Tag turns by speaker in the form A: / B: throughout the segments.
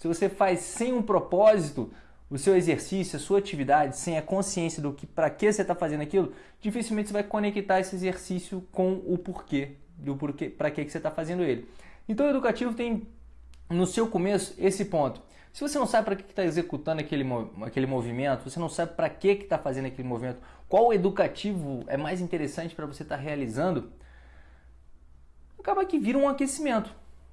A: se você faz sem um propósito, o seu exercício, a sua atividade, sem a consciência do que para que você está fazendo aquilo, dificilmente você vai conectar esse exercício com o porquê, do porquê, para que, que você está fazendo ele. Então o educativo tem no seu começo esse ponto. Se você não sabe para que está executando aquele, aquele movimento, você não sabe para que está fazendo aquele movimento, qual educativo é mais interessante para você estar tá realizando, acaba que vira um aquecimento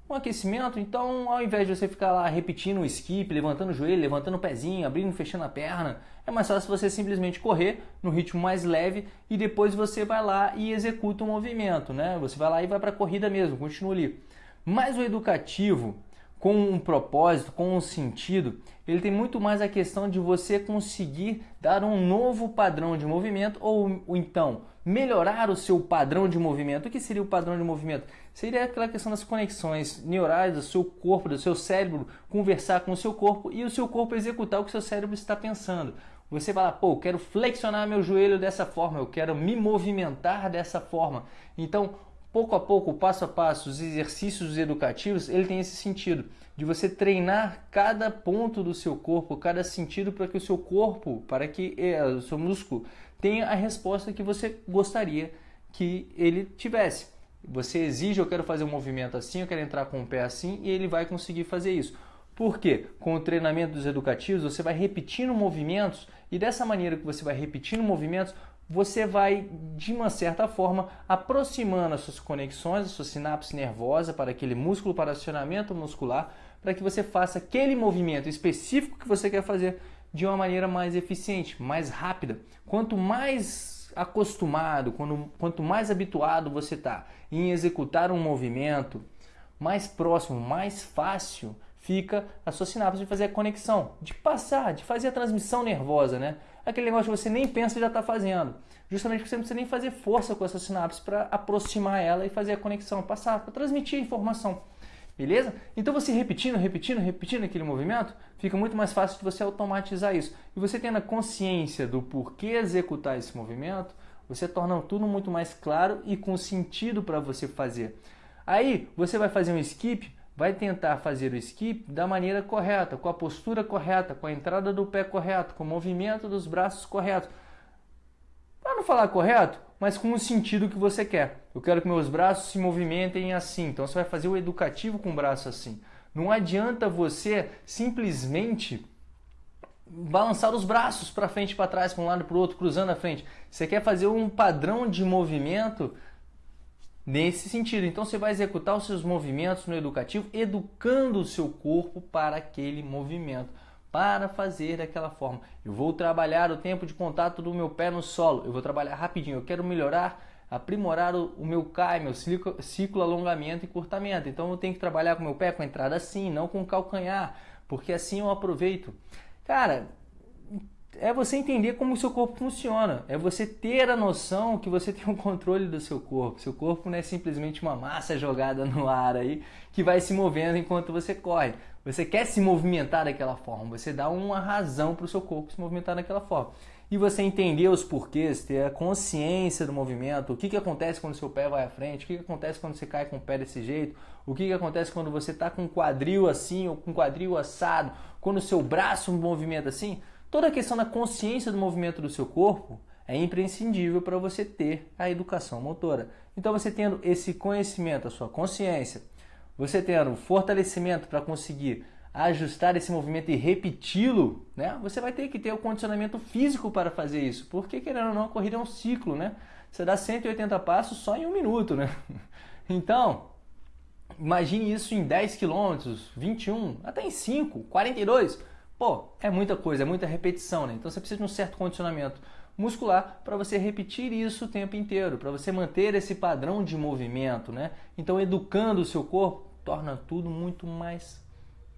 A: um aquecimento, então ao invés de você ficar lá repetindo o skip, levantando o joelho, levantando o pezinho, abrindo e fechando a perna, é mais fácil você simplesmente correr no ritmo mais leve e depois você vai lá e executa o movimento, né? Você vai lá e vai para a corrida mesmo, continua ali. Mas o educativo, com um propósito, com um sentido, ele tem muito mais a questão de você conseguir dar um novo padrão de movimento ou, ou, então melhorar o seu padrão de movimento. O que seria o padrão de movimento? Seria aquela questão das conexões neurais do seu corpo, do seu cérebro conversar com o seu corpo e o seu corpo executar o que o seu cérebro está pensando. Você lá, pô, eu quero flexionar meu joelho dessa forma, eu quero me movimentar dessa forma. Então, pouco a pouco, passo a passo, os exercícios educativos, ele tem esse sentido de você treinar cada ponto do seu corpo, cada sentido para que o seu corpo, para que eh, o seu músculo tenha a resposta que você gostaria que ele tivesse. Você exige, eu quero fazer um movimento assim, eu quero entrar com o pé assim, e ele vai conseguir fazer isso. Por quê? Com o treinamento dos educativos, você vai repetindo movimentos e dessa maneira que você vai repetindo movimentos, você vai, de uma certa forma, aproximando as suas conexões, a sua sinapse nervosa para aquele músculo, para acionamento muscular, para que você faça aquele movimento específico que você quer fazer de uma maneira mais eficiente, mais rápida. Quanto mais acostumado, quando, quanto mais habituado você está em executar um movimento, mais próximo, mais fácil fica a sua sinapse de fazer a conexão, de passar, de fazer a transmissão nervosa, né? Aquele negócio que você nem pensa e já está fazendo. Justamente porque você não precisa nem fazer força com essa sinapse para aproximar ela e fazer a conexão, passar, para transmitir a informação. Beleza? Então você repetindo, repetindo, repetindo aquele movimento, fica muito mais fácil de você automatizar isso. E você tendo a consciência do porquê executar esse movimento, você torna tudo muito mais claro e com sentido para você fazer. Aí você vai fazer um skip, vai tentar fazer o skip da maneira correta, com a postura correta, com a entrada do pé correto, com o movimento dos braços correto. Para não falar correto, mas com o sentido que você quer. Eu quero que meus braços se movimentem assim, então você vai fazer o educativo com o braço assim. Não adianta você simplesmente balançar os braços para frente e para trás, para um lado e para o outro, cruzando a frente. Você quer fazer um padrão de movimento nesse sentido. Então você vai executar os seus movimentos no educativo, educando o seu corpo para aquele movimento, para fazer daquela forma. Eu vou trabalhar o tempo de contato do meu pé no solo, eu vou trabalhar rapidinho, eu quero melhorar, aprimorar o, o meu CAI, meu ciclo, ciclo alongamento e curtamento. Então eu tenho que trabalhar com o meu pé com a entrada assim, não com o calcanhar, porque assim eu aproveito. Cara, é você entender como o seu corpo funciona, é você ter a noção que você tem o um controle do seu corpo. Seu corpo não é simplesmente uma massa jogada no ar aí que vai se movendo enquanto você corre. Você quer se movimentar daquela forma, você dá uma razão para o seu corpo se movimentar daquela forma. E você entender os porquês, ter a consciência do movimento, o que, que acontece quando seu pé vai à frente, o que, que acontece quando você cai com o pé desse jeito, o que, que acontece quando você está com o quadril assim ou com o quadril assado, quando o seu braço movimenta assim Toda a questão da consciência do movimento do seu corpo é imprescindível para você ter a educação motora. Então, você tendo esse conhecimento, a sua consciência, você tendo fortalecimento para conseguir ajustar esse movimento e repeti-lo, né? Você vai ter que ter o condicionamento físico para fazer isso, porque querendo ou não, a corrida é um ciclo, né? Você dá 180 passos só em um minuto, né? Então, imagine isso em 10 quilômetros, 21, até em 5, 42 Pô, é muita coisa, é muita repetição, né? Então você precisa de um certo condicionamento muscular para você repetir isso o tempo inteiro, para você manter esse padrão de movimento, né? Então educando o seu corpo torna tudo muito mais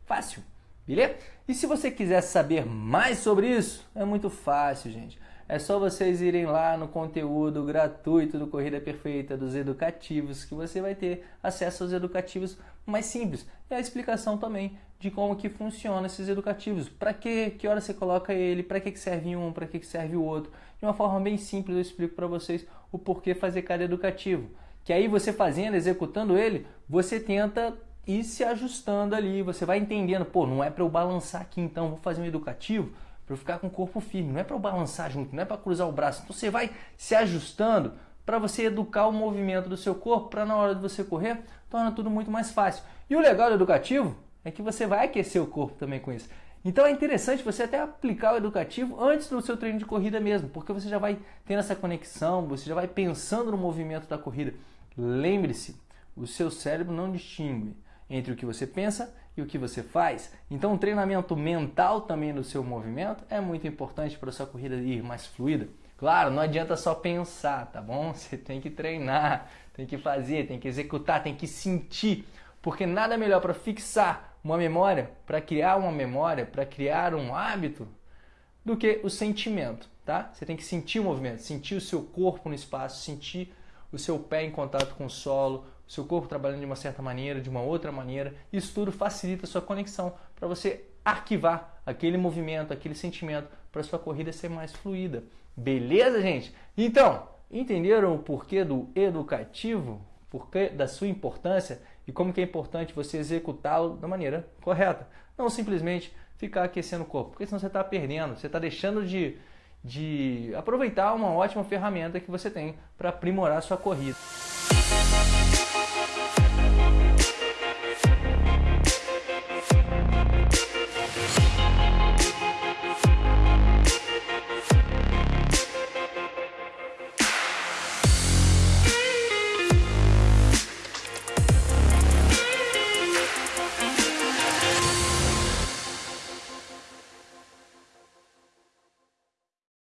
A: fácil, beleza? E se você quiser saber mais sobre isso, é muito fácil, gente. É só vocês irem lá no conteúdo gratuito do Corrida Perfeita, dos educativos, que você vai ter acesso aos educativos mais simples. E a explicação também de como que funciona esses educativos. Para que, que hora você coloca ele, para que, que serve um, para que, que serve o outro. De uma forma bem simples eu explico para vocês o porquê fazer cada educativo. Que aí você fazendo, executando ele, você tenta ir se ajustando ali, você vai entendendo, pô, não é para eu balançar aqui então, vou fazer um educativo para eu ficar com o corpo firme, não é para eu balançar junto, não é para cruzar o braço. Então você vai se ajustando para você educar o movimento do seu corpo, para na hora de você correr, torna tudo muito mais fácil. E o legal do educativo é que você vai aquecer o corpo também com isso. Então é interessante você até aplicar o educativo antes do seu treino de corrida mesmo, porque você já vai tendo essa conexão, você já vai pensando no movimento da corrida. Lembre-se, o seu cérebro não distingue entre o que você pensa e o que você faz. Então, um treinamento mental também no seu movimento é muito importante para a sua corrida ir mais fluida. Claro, não adianta só pensar, tá bom? Você tem que treinar, tem que fazer, tem que executar, tem que sentir, porque nada melhor para fixar uma memória, para criar uma memória, para criar um hábito, do que o sentimento, tá? Você tem que sentir o movimento, sentir o seu corpo no espaço, sentir o seu pé em contato com o solo, o seu corpo trabalhando de uma certa maneira, de uma outra maneira. Isso tudo facilita a sua conexão para você arquivar aquele movimento, aquele sentimento para sua corrida ser mais fluida. Beleza, gente? Então, entenderam o porquê do educativo? Porquê da sua importância e como que é importante você executá-lo da maneira correta? Não simplesmente ficar aquecendo o corpo, porque senão você está perdendo, você está deixando de de aproveitar uma ótima ferramenta que você tem para aprimorar a sua corrida.